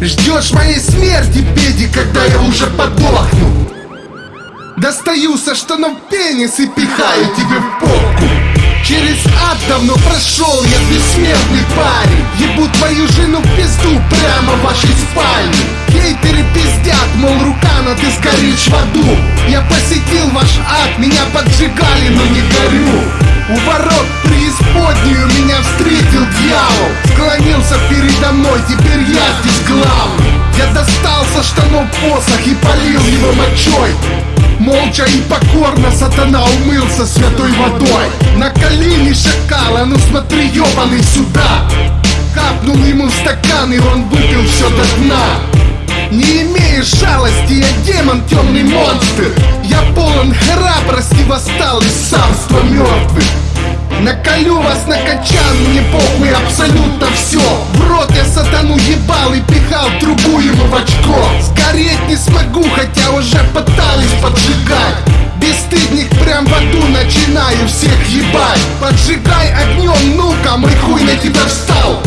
Ждешь моей смерти, педи, когда я уже подохну. Достаю со штанов пенис и пихаю тебе в попку. Через ад давно прошел я бессмертный парень. Ебу твою жену в пизду прямо в вашей спальне. Хейтеры пиздят, мол, Рукана, ты сгоришь в аду. Я посетил ваш ад, меня поджигали, но не горю. У ворот преисподнюю мной, теперь я здесь главный. Я достал со штанов посох и полил его мочой. Молча и покорно сатана умылся святой водой. На колени шакала, ну смотри, ебаный сюда. Капнул ему в стакан, и он выпил все до дна. Не имеешь жалости, я демон, темный монстр. Я полон храбрости, восстал из царства мертвых Наколю вас на качан, мне похуй Поджигай огнем, ну-ка, мой хуй на тебя встал.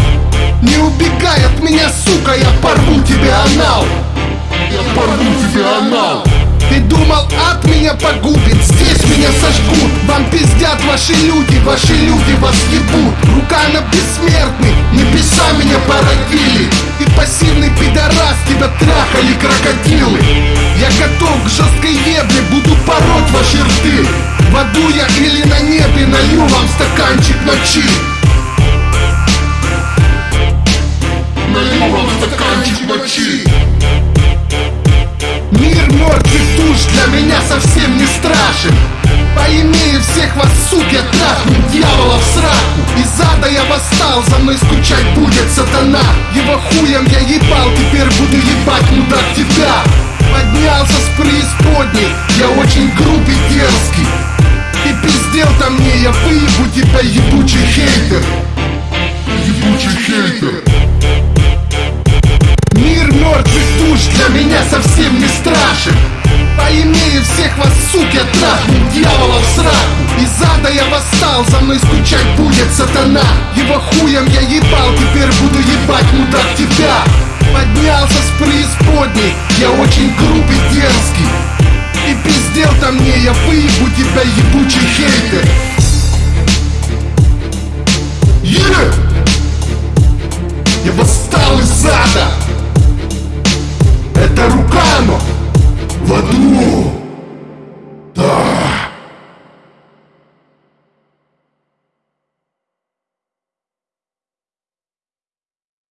Не убегай от меня, сука, я порву тебе анал. Я порву тебе анал. Ты думал, ад меня погубит, здесь меня сожгут. Вам пиздят ваши люди, ваши люди вас ебут. Рука на бессмертный, небеса меня породили. И пассивный пидорас, тебя трахали крокодилы. Я готов к жесткой ебле, буду пороть ваши рты. В аду я или на налью вам стаканчик ночи. Налью вам стаканчик ночи. Мир мертвых душ для меня совсем не страшен. Поимею всех вас, суки, трахну дьявола в сраку. Из ада я восстал, за мной скучать будет сатана. Его хуем я ебал, теперь буду ебать, мудак, тебя. Поднялся с преисподней, я очень грубый, выебу тебя, ебучий хейтер? Ебучий хейтер. Мир мертвых душ для меня совсем не страшен. Поимею всех вас, суки, трахну дьявола в сраку. Из ада я восстал, за мной скучать будет сатана. Его хуем я ебал, теперь буду ебать, мудак, тебя. Поднялся с преисподней, я очень грубый, дерзкий. И пиздел-то мне, я выебу тебя, ебучий хейтер Рукано в аду